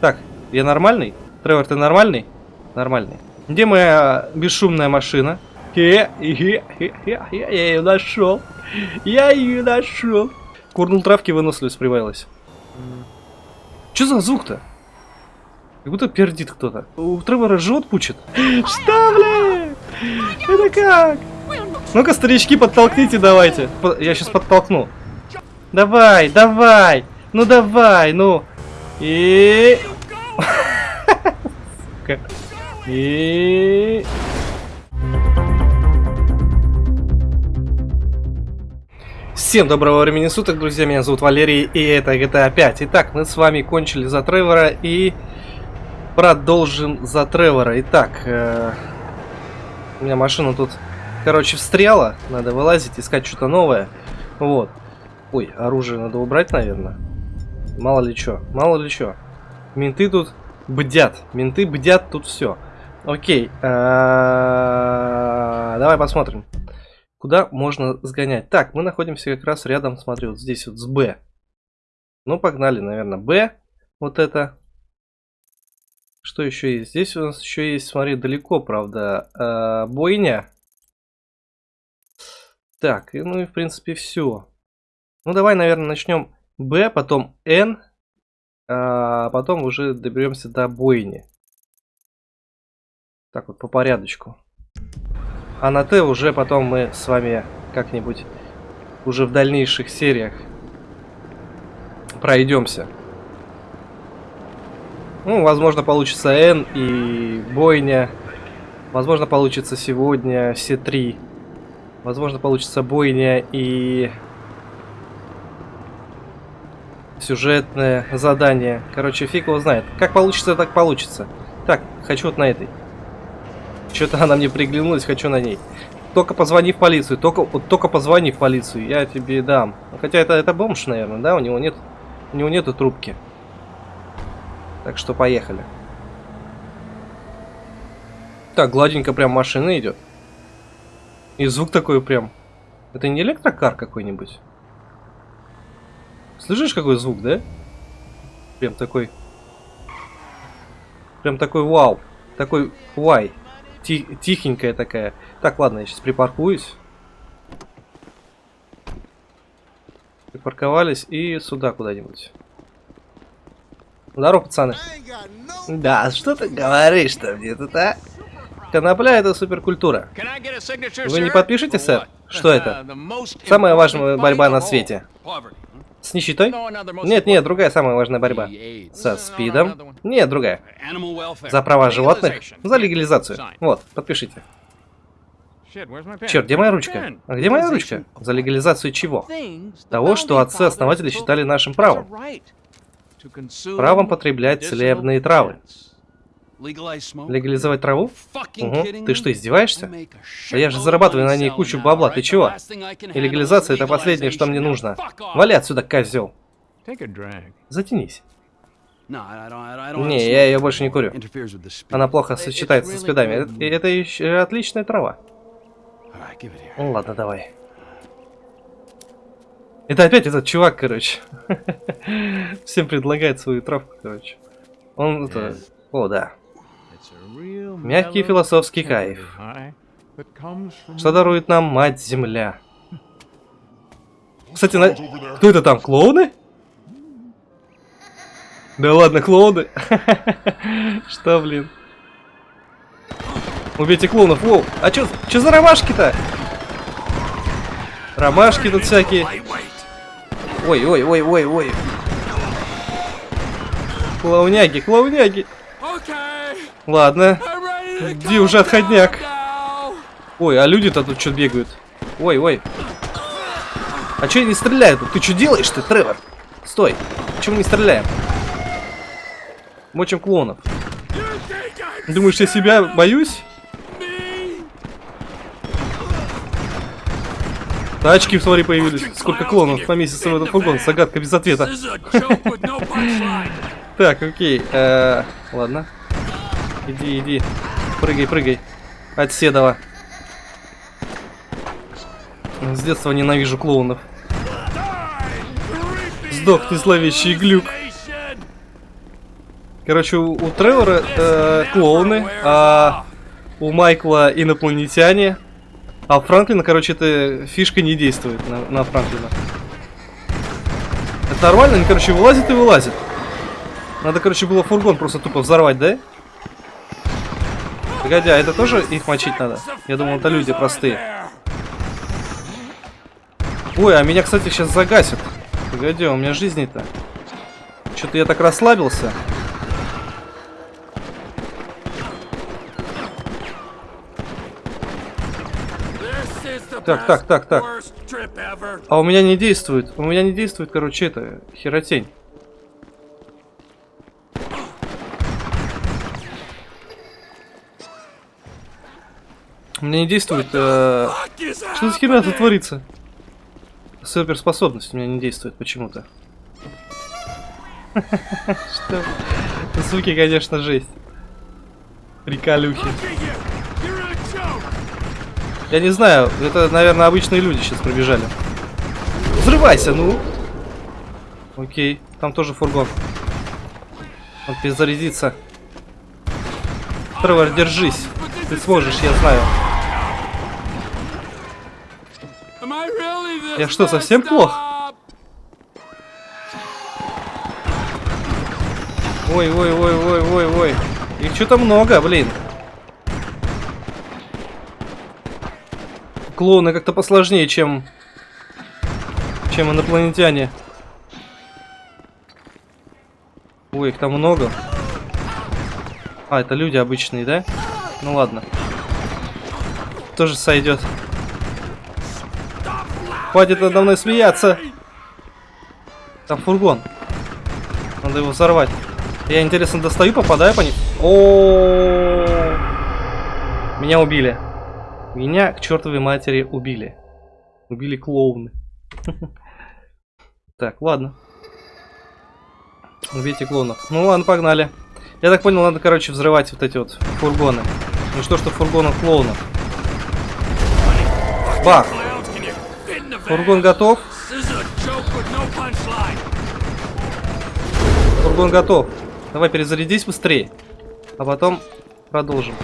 Так, я нормальный? Тревор, ты нормальный? Нормальный. Где моя бесшумная машина? Я ее нашел. Я ее нашел. Курнул травки, выносливость прибавилась. Что за звук-то? Как будто пердит кто-то. У Тревора живот пучит. Что, бля? Это как? Ну-ка, старички, подтолкните давайте. Я сейчас подтолкну. Давай, давай. Ну давай, ну. И... Сука. И... Всем доброго времени суток, друзья, меня зовут Валерий, и это GTA 5. Итак, мы с вами кончили за Тревора и продолжим за Тревора. Итак, э, у меня машина тут, короче, встряла, надо вылазить, искать что-то новое. Вот. Ой, оружие надо убрать, наверное. Мало ли что, мало ли что. Менты тут бдят, менты бдят тут все. Окей, э, давай посмотрим. Куда можно сгонять? Так, мы находимся как раз рядом, смотри, вот здесь вот с Б. Ну, погнали, наверное, Б. Вот это. Что еще есть? Здесь у нас еще есть, смотри, далеко, правда, э, бойня. Так, ну и в принципе все. Ну, давай, наверное, начнем Б, потом Н, а потом уже доберемся до бойни. Так вот, по порядочку. А на Т уже потом мы с вами как-нибудь уже в дальнейших сериях пройдемся. Ну, возможно, получится Н и бойня. Возможно, получится сегодня все три. Возможно, получится бойня и сюжетное задание. Короче, фиг его знает. Как получится, так получится. Так, хочу вот на этой. Что-то она мне приглянулась, хочу на ней. Только позвони в полицию, только, вот только позвони в полицию, я тебе дам. Хотя это, это бомж, наверное, да? У него нет, у него нету трубки. Так что поехали. Так, гладенько прям машина идет. И звук такой прям. Это не электрокар какой-нибудь? Слышишь, какой звук, да? Прям такой. Прям такой вау. Такой вай. Ти тихенькая такая. Так, ладно, я сейчас припаркуюсь. Припарковались и сюда куда-нибудь. Здорово, пацаны. Да, что ты говоришь-то мне тут, а? Конопля это суперкультура. Вы не подпишете, сэр? Что это? Самая важная борьба на свете. С нищетой? Нет, нет, другая самая важная борьба. Со СПИДом? Нет, другая. За права животных? За легализацию. Вот, подпишите. Черт, где моя ручка? А где моя ручка? За легализацию чего? Того, что отцы-основатели считали нашим правом. Правом потреблять целебные травы. Легализовать траву? Угу. Ты что, издеваешься? Да я же зарабатываю на ней кучу бабла, ты чего? И легализация это последнее, что мне нужно. Вали отсюда, козел. Затянись. Не, я ее больше не курю. Она плохо сочетается со спидами. И это еще отличная трава. Ну ладно, давай. Это опять этот чувак, короче. Всем предлагает свою травку, короче. Он это... О, да. Мягкий философский кайф. Что дарует нам Мать-Земля? Кстати, на... кто это там, клоуны? Да ладно, клоуны. Что, блин? Убейте клоунов, воу. А чё, чё за ромашки-то? Ромашки тут всякие. Ой, ой, ой, ой, ой. Клоуняги, клоуняги. Ладно. Иди уже отходняк. Ой, а люди-то тут что бегают? Ой, ой. А что не стреляют? Ты что делаешь ты, Тревор? Стой. Почему не стреляем? Мочим клонов. Думаешь, я себя боюсь? Тачки, смотри, появились. Сколько клонов поместится в этот фургон? Загадка без ответа. Так, окей. Э, ладно. Иди, иди. Прыгай, прыгай. Отседова. С детства ненавижу клоунов. Сдох ты, зловещий глюк. Короче, у, у Тревора э, клоуны, а у Майкла инопланетяне. А Франклина, короче, эта фишка не действует на, на Франклина. Это нормально? Они, короче, вылазят и вылазят. Надо, короче, было фургон просто тупо взорвать, да? Погоди, а это тоже их мочить надо? Я думал, это люди простые. Ой, а меня, кстати, сейчас загасят. Погоди, а у меня жизни-то. Что-то я так расслабился. Так, так, так, так. А у меня не действует. У меня не действует, короче, это, херотень. Меня не действует... Э... Что за херня тут творится? Суперспособность у меня не действует почему-то. Что? Суки, конечно, жесть. Приколюхи. Я не знаю, это, наверное, обычные люди сейчас пробежали. Взрывайся, ну! Окей, там тоже фургон. Он перезарядится. Тревор, держись. Ты сможешь, я знаю. Я что, совсем плох? Ой, ой, ой, ой, ой, ой. Их что-то много, блин. Клоуны как-то посложнее, чем... Чем инопланетяне. Ой, их там много. А, это люди обычные, да? Ну ладно. Тоже сойдет. Хватит надо мной смеяться. Там фургон. Надо его взорвать. Я, интересно, достаю, попадаю по ним. О. Меня убили. Меня к чертовой матери убили. Убили клоуны. Так, ладно. Убейте клоунов. Ну ладно, погнали. Я так понял, надо, короче, взрывать вот эти вот фургоны. Ну что, что фургонов клоунов. Бах! Фургон готов. Фургон готов. Давай перезарядись быстрее. А потом продолжим.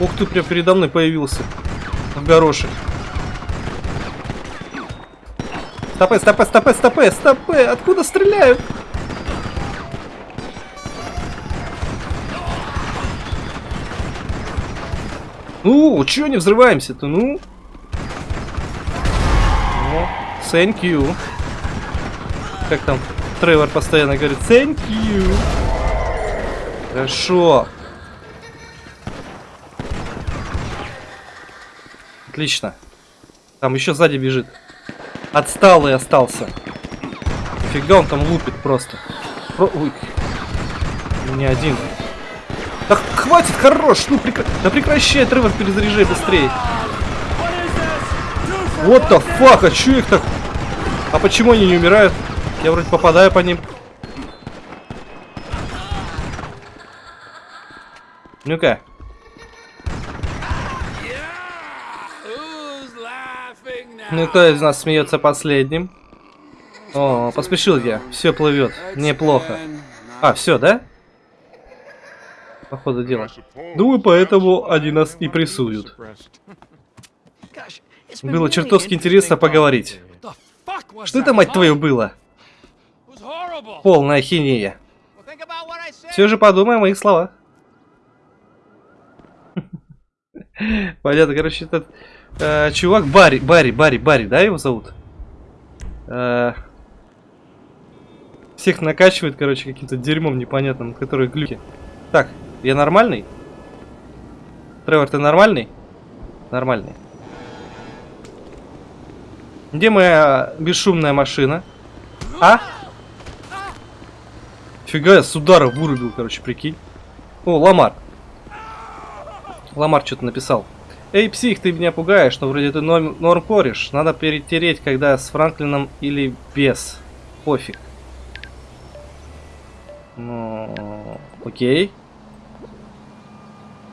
Ух ты, прям передо мной появился. В горошек. Стопэ, стопэ, стопэ, стопэ, стопэ. Откуда стреляют? Ну, чё не взрываемся-то, ну? Thank you. Как там Тревор постоянно говорит, thank you. Хорошо. Отлично. Там еще сзади бежит. Отсталый остался. Фига он там лупит просто. Про... Ой. Не один. Да хватит, хорош! Ну прекра... Да прекращай, Тревор, перезаряжай быстрее. Вот the fuck, а чё их так а почему они не умирают? Я вроде попадаю по ним. Ну-ка. Ну, кто из нас смеется последним? О, поспешил я. Все плывет. Неплохо. А, все, да? Походу дела. Думаю, поэтому они нас и прессуют. Было чертовски интересно поговорить. Что это, мать твою, было? Полная хинея. Все же подумай о моих словах. Понятно, короче, этот э, чувак Барри, Барри, Барри, Барри, да, его зовут? Э, всех накачивает, короче, каким-то дерьмом непонятным, которые глюки. Так, я нормальный? Тревор, ты нормальный? Нормальный. Где моя бесшумная машина? А? Фига, я с удара вырубил, короче, прикинь. О, Ламар. Ламар что-то написал. Эй, псих, ты меня пугаешь, но вроде ты норм, норм кореш. Надо перетереть, когда с Франклином или без. Пофиг. Ну, окей.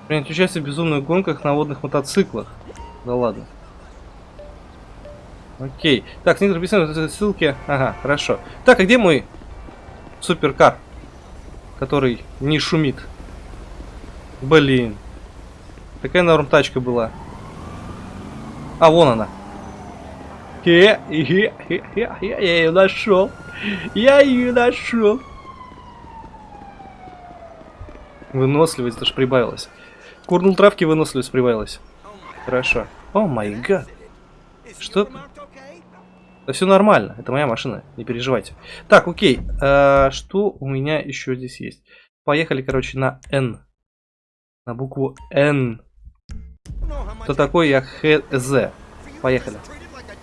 Принять участие в безумных гонках на водных мотоциклах. Да ладно. Окей. Так, снизу прописаны ссылки. Ага, хорошо. Так, а где мой... суперкар, который не шумит. Блин. Такая норм тачка была. А, вон она. Хе, хе, хе, хе, я ее нашел. Я ее нашел. Выносливость даже прибавилась. Курнул травки, выносливость прибавилась. Хорошо. О май гад. Что? Да все нормально, это моя машина, не переживайте. Так, окей, а, что у меня еще здесь есть? Поехали, короче, на N. На букву N. Кто такой я ХЗ? Поехали.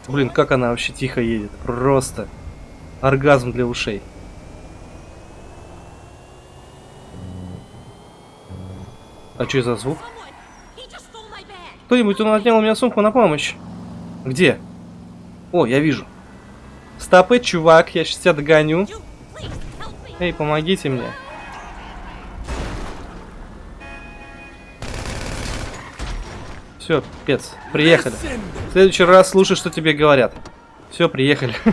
Блин, как она вообще тихо едет. Просто оргазм для ушей. А что за звук? Кто-нибудь, он отнял у меня сумку на помощь. Где? О, я вижу. Стопы, чувак, я сейчас тебя догоню. Эй, помогите мне. Все, пец, приехали. В следующий раз слушай, что тебе говорят. Все, приехали.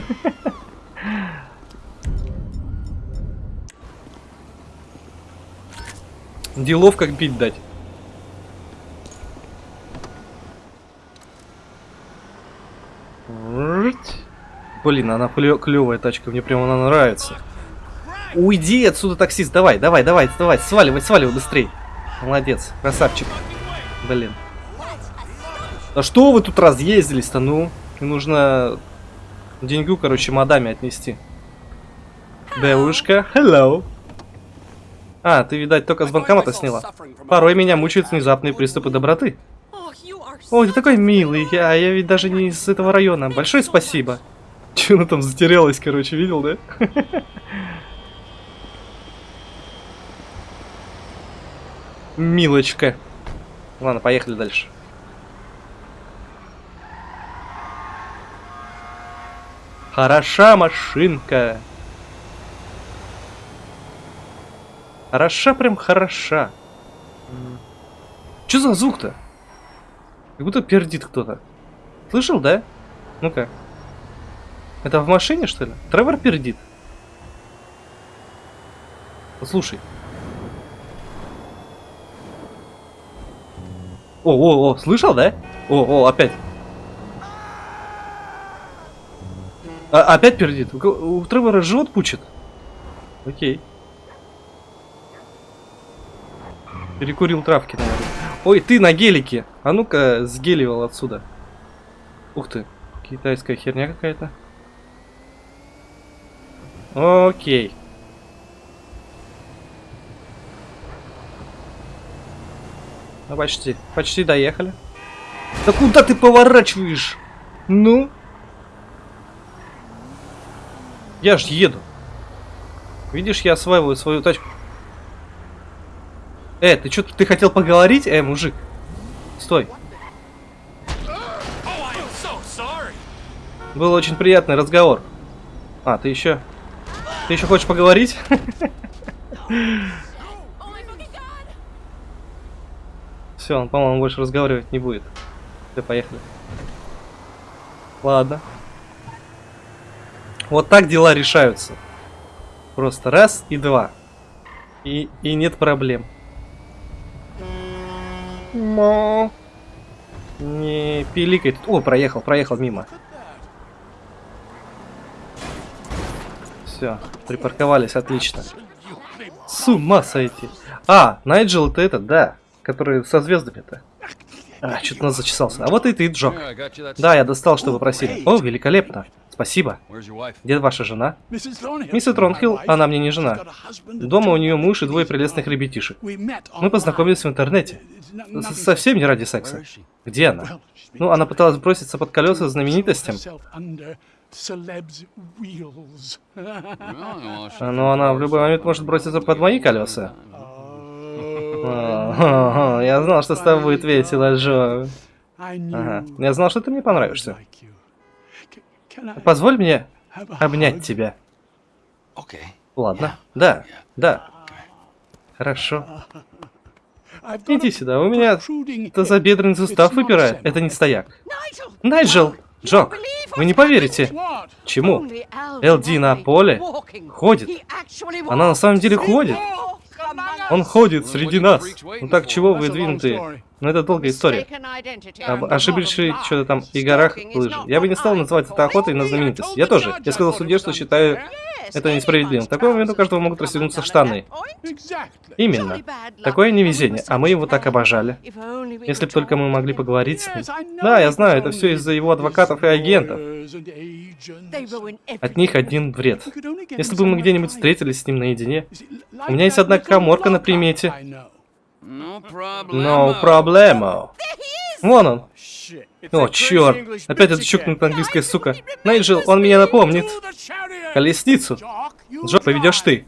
Делов как бить дать. Блин, она клевая тачка, мне прямо она нравится. Уйди отсюда, таксист, давай, давай, давай, давай, сваливай, сваливай быстрей. Молодец, красавчик. Блин. А что вы тут разъездились-то, ну? Мне нужно деньгу, короче, мадаме отнести. Девушка, hello. А, ты, видать, только с банкомата сняла. Порой меня мучают внезапные приступы доброты. Ой, ты такой милый, я, я ведь даже не из этого района. Большое спасибо. Че она там затерялась, короче, видел, да? Милочка. Ладно, поехали дальше. Хороша машинка. Хороша прям хороша. Что за звук-то? Как будто пердит кто-то. Слышал, да? Ну-ка. Это в машине, что ли? Тревор пердит. Послушай. О, о, о, слышал, да? О, о, опять. А, опять пердит. У, у Тревора живот пучит. Окей. Перекурил травки, наверное. Ой, ты на гелике. А ну-ка, сгеливал отсюда. Ух ты. Китайская херня какая-то. Окей. Ну, почти. Почти доехали. Да куда ты поворачиваешь? Ну? Я ж еду. Видишь, я осваиваю свою тачку. Э, ты что, ты хотел поговорить? Э, мужик. Стой. Был очень приятный разговор. А, ты еще... Ты еще хочешь поговорить? Все, он, по-моему, больше разговаривать не будет. Все, поехали. Ладно. Вот так дела решаются. Просто раз и два. И, и нет проблем. Мо. Не пиликает. О, проехал, проехал мимо. Все, припарковались, отлично. С ума сойти. А, Найджел это этот, да, который со звездами-то. А, что-то нас зачесался. А вот и ты, Джок. Да, я достал, что вы просили. О, великолепно. Спасибо. Где ваша жена? Миссис Тронхилл, она мне не жена. Дома у нее муж и двое прелестных ребятишек. Мы познакомились в интернете. Совсем не ради секса. Где она? Ну, она пыталась броситься под колеса знаменитостям. Но она в любой момент может броситься под мои колеса. Я знал, что с тобой будет весело, Джо. Ага. Я знал, что ты мне понравишься. Позволь мне обнять тебя. Ладно. Да, да. Хорошо. Иди сюда, у меня тазобедренный сустав выпирает. Это не стояк. Найджел! Джок, вы не поверите. Чему? LD на поле Ходит. Она на самом деле ходит. Он ходит среди нас. Ну так чего вы двинутые? Ну это долгая история. Об ошибочной что-то там и горах лыжи. Я бы не стал называть это охотой на знаменитость. Я тоже. Я сказал суде, что считаю это несправедливым. В такой момент у каждого могут растянуться штаны. Именно. Такое невезение, а мы его так обожали. Если бы только мы могли поговорить с ним. Да, я знаю, это все из-за его адвокатов и агентов. От них один вред. Если бы мы где-нибудь встретились с ним наедине. У меня есть одна коморка на примете. No проблема. Вон он. О, черт. Опять эта чукнутая английская сука. Найджел, он меня напомнит. Колесницу. Джок, поведешь ты.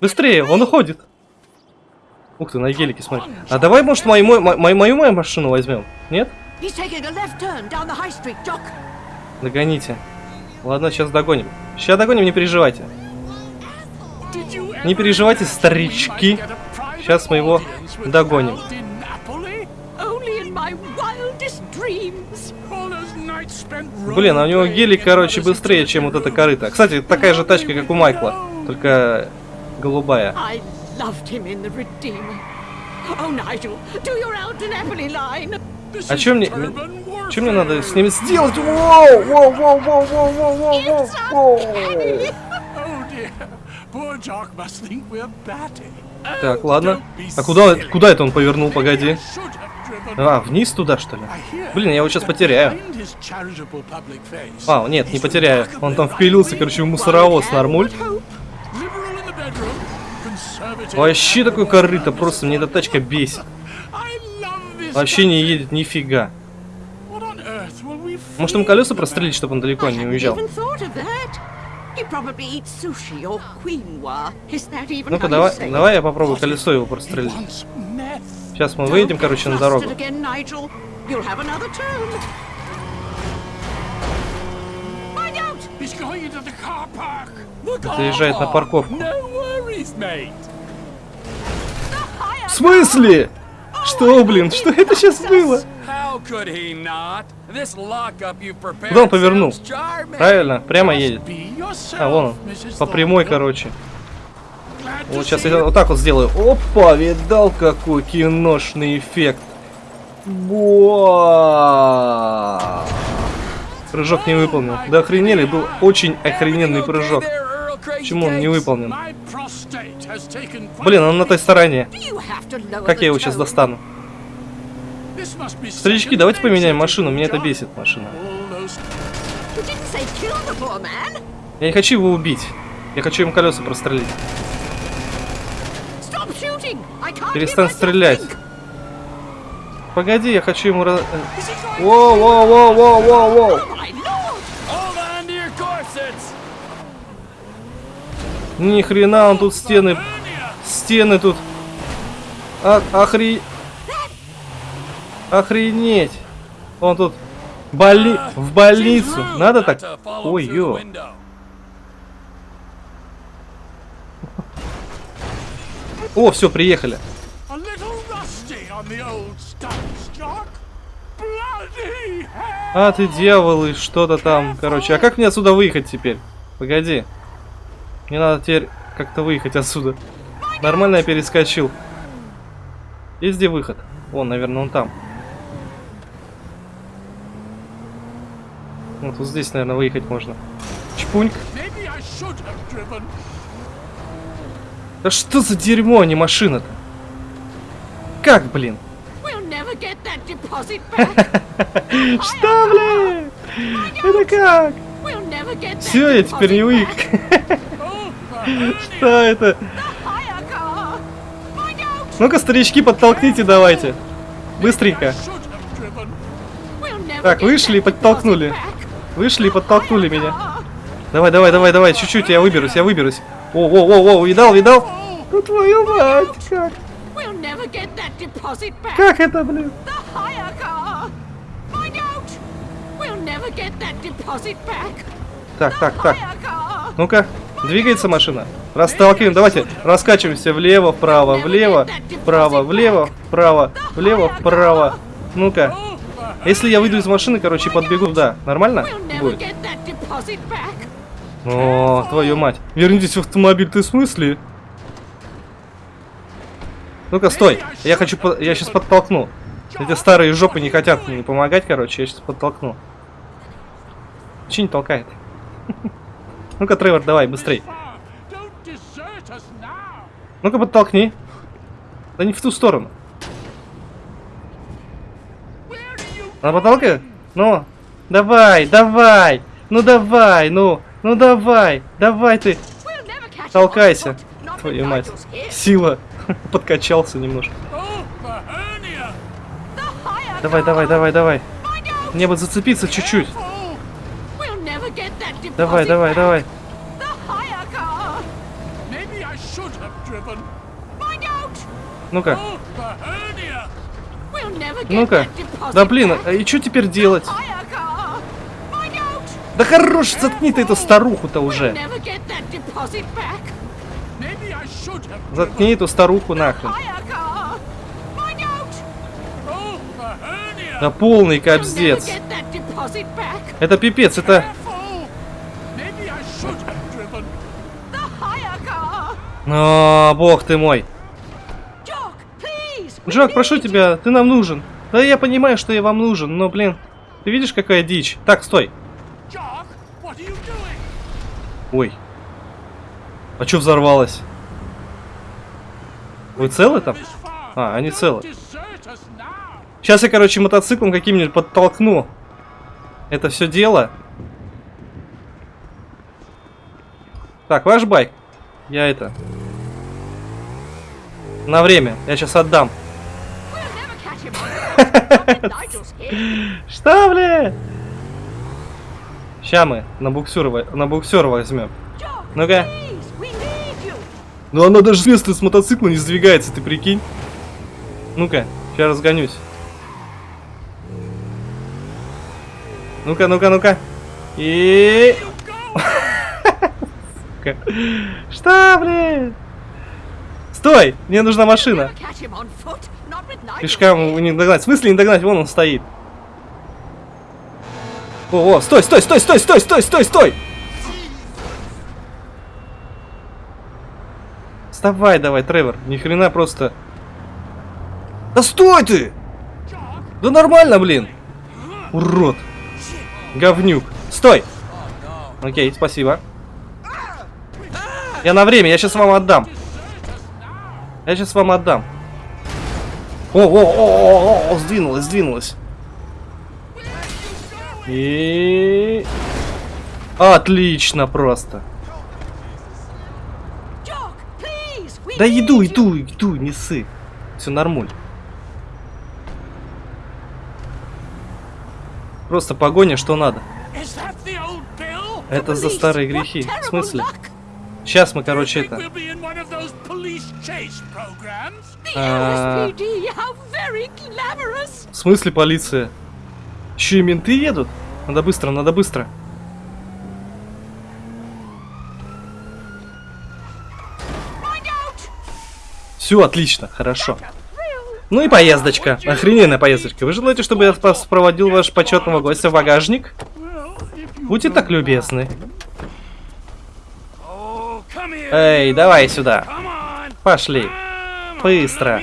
Быстрее, он уходит. Ух ты, на гелике, смотри. А давай, может, мою, мою, мою, мою, мою машину возьмем? Нет? Догоните. Ладно, сейчас догоним. Сейчас догоним, не переживайте. Не переживайте, старички. Сейчас мы его догоним. Блин, а у него гелик, короче, быстрее, чем вот эта корыта. Кстати, такая же тачка, как у Майкла, только голубая. А что мне... Что мне надо с ними сделать? Воу, воу, воу, воу, воу, воу, воу, воу, Так, ладно. А куда, куда это он повернул, погоди? А, вниз туда, что ли? Блин, я его сейчас потеряю. А, нет, не потеряю. Он там впилился, короче, в мусоровоз, нормуль. Вообще такой корыто, просто мне эта тачка бесит. Вообще не едет нифига. Может, им колеса прострелить, чтобы он далеко не уезжал? Ну-ка, давай, давай я попробую колесо его прострелить. Сейчас мы выйдем, короче, на дорогу. Заезжает на парковку. В смысле? Что, блин, что это сейчас было? Куда он повернул? Правильно, прямо едет. А, вон он. По прямой, короче. Вот сейчас я вот так вот сделаю. Опа, видал какой киношный эффект. Буа! Прыжок не выполнил. Да охренели, был очень охрененный прыжок. Почему он не выполнен? Блин, он на той стороне. Как я его сейчас достану? Старички, давайте поменяем машину, меня это бесит машина. Я не хочу его убить. Я хочу ему колеса прострелить. Перестань стрелять. Погоди, я хочу ему... Раз... Воу, воу, воу, воу, воу, воу. Ни хрена, он тут стены... Стены тут... А, охри... Охренеть. Он тут... Боли... В больницу. Надо так? Ой, ё. О, все, приехали. А ты дьявол и что-то там. Короче, а как мне отсюда выехать теперь? Погоди. Мне надо теперь как-то выехать отсюда. Нормально я перескочил. Есть где выход? Вон, наверное, он там. Вот, вот здесь, наверное, выехать можно. Чпуньк. Да что за дерьмо, а не машина-то? Как, блин? Что, блин? Это как? Все, я теперь не выехал. Что это? Ну-ка, старички, подтолкните давайте. Быстренько. Так, вышли и подтолкнули. Вышли и подтолкнули меня. Давай, давай, давай, давай, чуть-чуть, я выберусь, я выберусь. О, о, о, о, видал, видал? Ну твою мать, как? Как это, блин? Так, так, так. Ну-ка, двигается машина. Расталкиваем, давайте раскачиваемся влево, вправо, влево, вправо, влево, вправо, влево, вправо. Ну-ка. Если я выйду из машины, короче, подбегу туда, нормально будет? О, твою мать. Вернитесь в автомобиль, ты в смысле? Ну-ка, стой. Я хочу, я сейчас подтолкну. Эти старые жопы не хотят мне помогать, короче, я сейчас подтолкну. Че не толкает? Ну-ка, Тревор, давай, быстрей. Ну-ка, подтолкни. Да не в ту сторону. Она потолкает? Ну, давай, давай. Ну давай, ну, ну давай, давай ты. Толкайся. Твою мать. Сила. Подкачался немножко. Давай, давай, давай, давай. Мне бы зацепиться чуть-чуть. Давай, давай, давай. Ну-ка. Ну-ка. Да блин, а и что теперь делать? Да хорош, заткни ты эту старуху-то уже. Заткни эту старуху нахрен. Да полный кобздец. Это пипец, это... О, бог ты мой. Джок, прошу тебя, ты нам нужен. Да я понимаю, что я вам нужен, но, блин, ты видишь, какая дичь? Так, стой. Ой. А что взорвалось? Вы целы там? А, они целы. Сейчас я, короче, мотоциклом каким-нибудь подтолкну. Это все дело. Так, ваш байк. Я это... На время. Я сейчас отдам. Что, бля? Ща мы на буксер, на буксер возьмем. Ну-ка. Ну она даже с места с мотоцикла не сдвигается, ты прикинь. Ну-ка, сейчас разгонюсь. Ну-ка, ну-ка, ну-ка. И... Что, блин? Стой! Мне нужна машина. Пешкам не догнать. В смысле не догнать? Вон он стоит. О, о, стой, стой, стой, стой, стой, стой, стой, стой! Вставай давай, Тревор. Ни хрена просто. Да стой ты! Да нормально, блин. Урод. Говнюк. Стой! Окей, спасибо. Я на время, я сейчас вам отдам. Я сейчас вам отдам. О, о, о, о, о, сдвинулась, сдвинулась. И... Отлично просто. Да иду, иду, иду, не сы, Все нормуль. Просто погоня, что надо. Это за старые грехи. В смысле? Сейчас мы, короче, это... В смысле полиция? Еще и менты едут? Надо быстро, надо быстро. Все, отлично, хорошо. Ну и поездочка. Охрененная поездочка. Вы желаете, чтобы я проводил ваш почетного гостя в багажник? Будьте так любезны. Эй, давай сюда. Пошли. Быстро.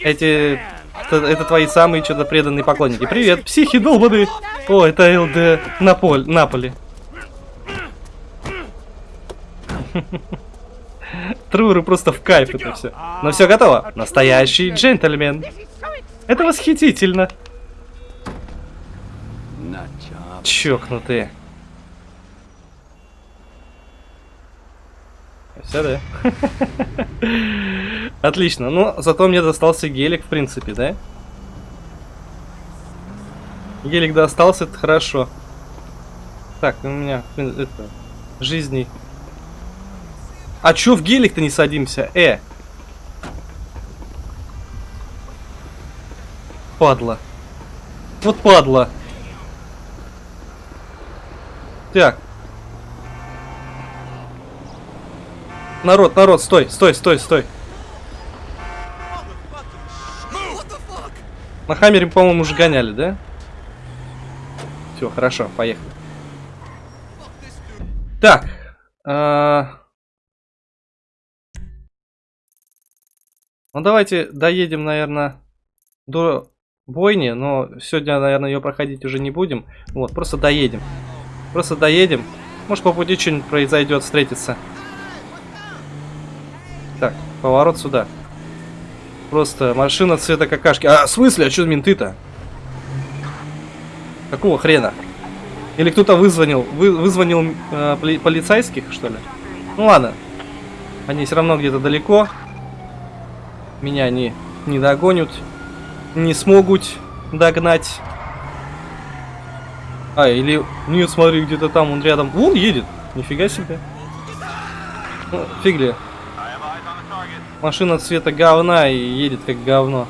Эти... Это, это твои самые что-то преданные поклонники. Привет, психи долбаны. О, это ЛД Наполь, Наполи. Труры просто в кайф это все. Но все готово. Настоящий джентльмен. Это восхитительно. Чокнутые. Все, да? Отлично. Ну, зато мне достался гелик, в принципе, да? Гелик достался, это хорошо. Так, у меня, это, жизни. А чё в гелик-то не садимся? Э! Падла. Вот падла. Так. Народ, народ, стой, стой, стой, стой. На Хаммере, по-моему, уже гоняли, да? Все, хорошо, поехали. Так. а, Ну, давайте доедем, наверное, до бойни, но сегодня, наверное, ее проходить уже не будем. Вот, просто доедем. Просто доедем. Может, по пути что-нибудь произойдет, встретиться. Так, поворот сюда. Просто машина цвета какашки. А, в смысле? А что менты-то? Какого хрена? Или кто-то вызвонил, вы, вызвонил э, поли- полицейских, что ли? Ну ладно. Они все равно где-то далеко. Меня не, не догонят. Не смогут догнать. А, или... Нет, смотри, где-то там, он рядом. Вон едет. Нифига себе. Ну, фиг ли. Машина цвета говна и едет как говно.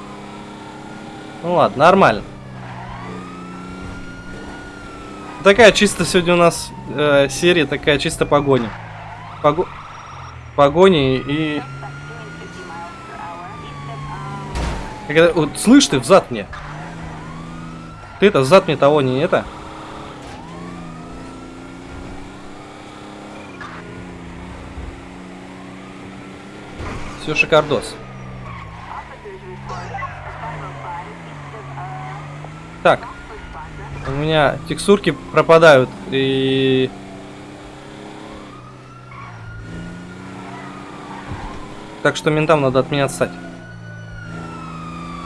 Ну ладно, нормально. Такая чисто сегодня у нас э, серия, такая чисто погоня. Пого... Погони и... Когда... Вот, слышь ты, взад мне. Ты это, взад мне того не это. Все шикардос. Так. У меня текстурки пропадают и... Так что ментам надо от меня отстать.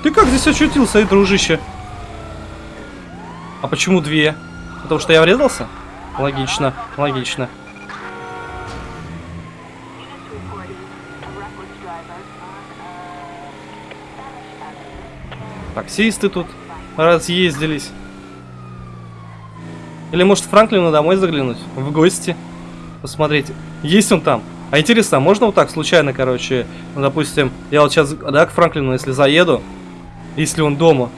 Ты как здесь очутился, и дружище? А почему две? Потому что я врезался? Логично, логично. Таксисты тут разъездились. Или может Франклину домой заглянуть? В гости? Посмотреть, есть он там? А интересно, а можно вот так случайно, короче, ну, допустим, я вот сейчас, да, к Франклину, если заеду, если он дома,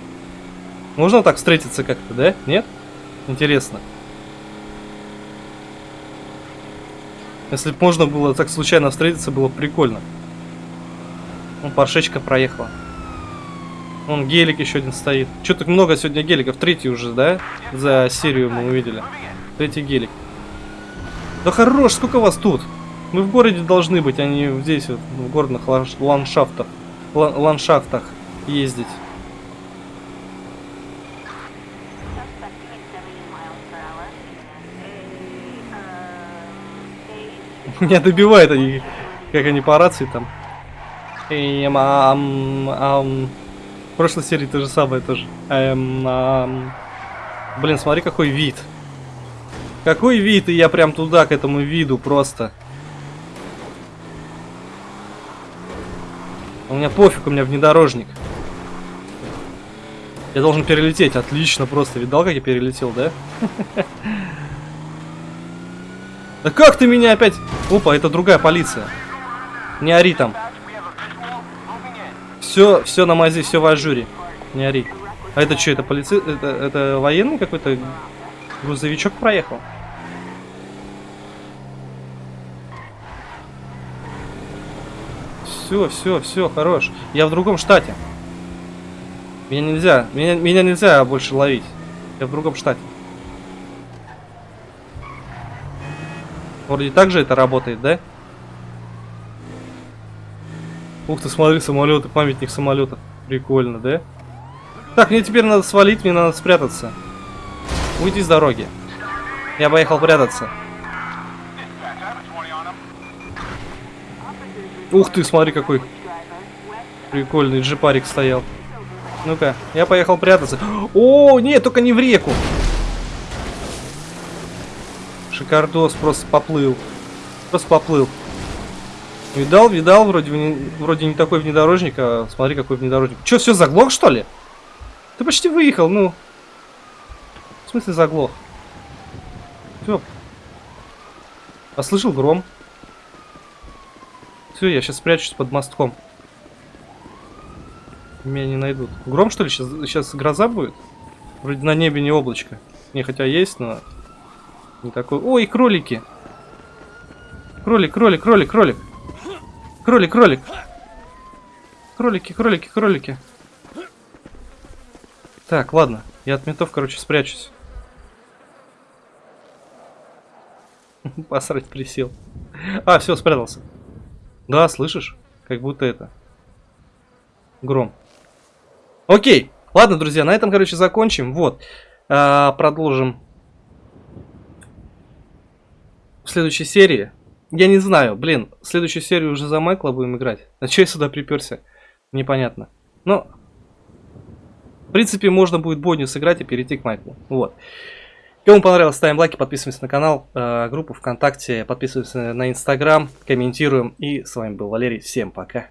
можно так встретиться как-то, да? Нет? Интересно. Если бы можно было так случайно встретиться, было бы прикольно. Ну, паршечка проехала. Вон гелик еще один стоит. Че так много сегодня геликов? Третий уже, да? За серию мы увидели. Третий гелик. Да хорош, сколько вас тут? Мы в городе должны быть, а не здесь, вот, в горных ландшафтах. ла- ландшафтах ездить. Меня добивают они, как они по рации там. Эм, ам, ам. В прошлой серии то же самое тоже. Эм, ам. Блин, смотри какой вид. Какой вид, и я прям туда, к этому виду просто. У меня пофиг, у меня внедорожник. Я должен перелететь, отлично просто. Видал, как я перелетел, да? Да как ты меня опять... Опа, это другая полиция. Не ори там. Все, все на мази, все в ажуре. Не ори. А это что, это полиция... Это, это военный какой-то грузовичок проехал? Все, все, все, хорош. Я в другом штате. Меня нельзя, меня, меня нельзя больше ловить. Я в другом штате. Вроде так же это работает, да? Ух ты, смотри, самолеты, памятник самолета. Прикольно, да? Так, мне теперь надо свалить, мне надо спрятаться. Уйди с дороги. Я поехал прятаться. Ух ты, смотри, какой прикольный джипарик стоял. Ну-ка, я поехал прятаться. О, нет, только не в реку. Шикардос просто поплыл. Просто поплыл. Видал, видал, вроде, вроде не такой внедорожник, а смотри, какой внедорожник. Че, все заглох, что ли? Ты почти выехал, ну. В смысле заглох? Все. А гром? Все, я сейчас спрячусь под мостком. Меня не найдут. Гром, что ли, сейчас, сейчас гроза будет? Вроде на небе не облачко. Не, хотя есть, но... Не такой... Ой, кролики! Кролик, кролик, кролик, кролик! Кролик, кролик! Кролики, кролики, кролики. Так, ладно. Я от ментов, короче, спрячусь. Посрать присел. А, все, спрятался. Да, слышишь? Как будто это. Гром. Окей. Ладно, друзья, на этом, короче, закончим. Вот. А, продолжим следующей серии. Я не знаю, блин, следующую серию уже за Майкла будем играть. А че я сюда приперся? Непонятно. Но, в принципе, можно будет Бонню сыграть и перейти к Майклу. Вот. Кому понравилось, ставим лайки, подписываемся на канал, э, группу ВКонтакте, подписываемся на Инстаграм, комментируем. И с вами был Валерий. Всем пока.